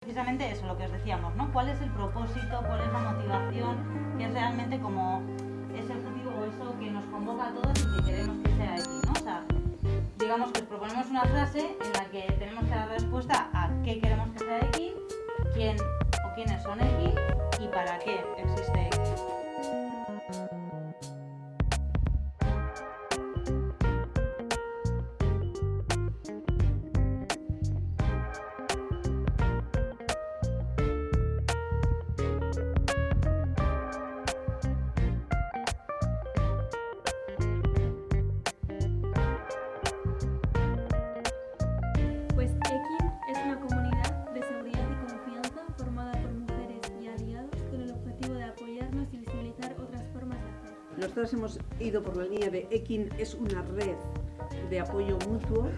Precisamente eso, lo que os decíamos, ¿no? ¿Cuál es el propósito, cuál es la motivación, qué es realmente como ese objetivo o eso que nos convoca a todos y que queremos que sea aquí, ¿no? O sea, digamos que os proponemos una frase en la que tenemos que dar respuesta a qué queremos que sea X, Nosotros hemos ido por la línea de EKIN es una red de apoyo mutuo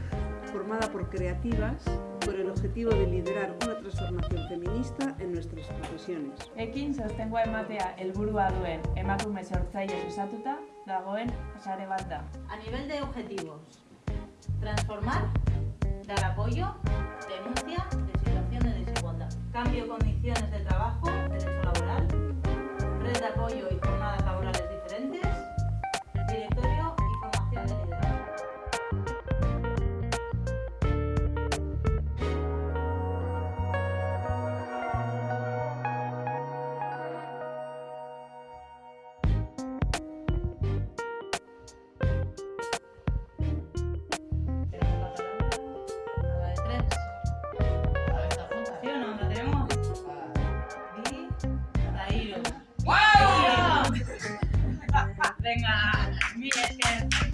formada por creativas con el objetivo de liderar una transformación feminista en nuestras profesiones. Ekin sostengua ematea helburua duen emakume sortzaile osatuta dagoen sare bat da. A nivel de objetivos, transformar, dar apoyo, denuncia de situación de desigualdad, cambio condiciones de tenga. Bien.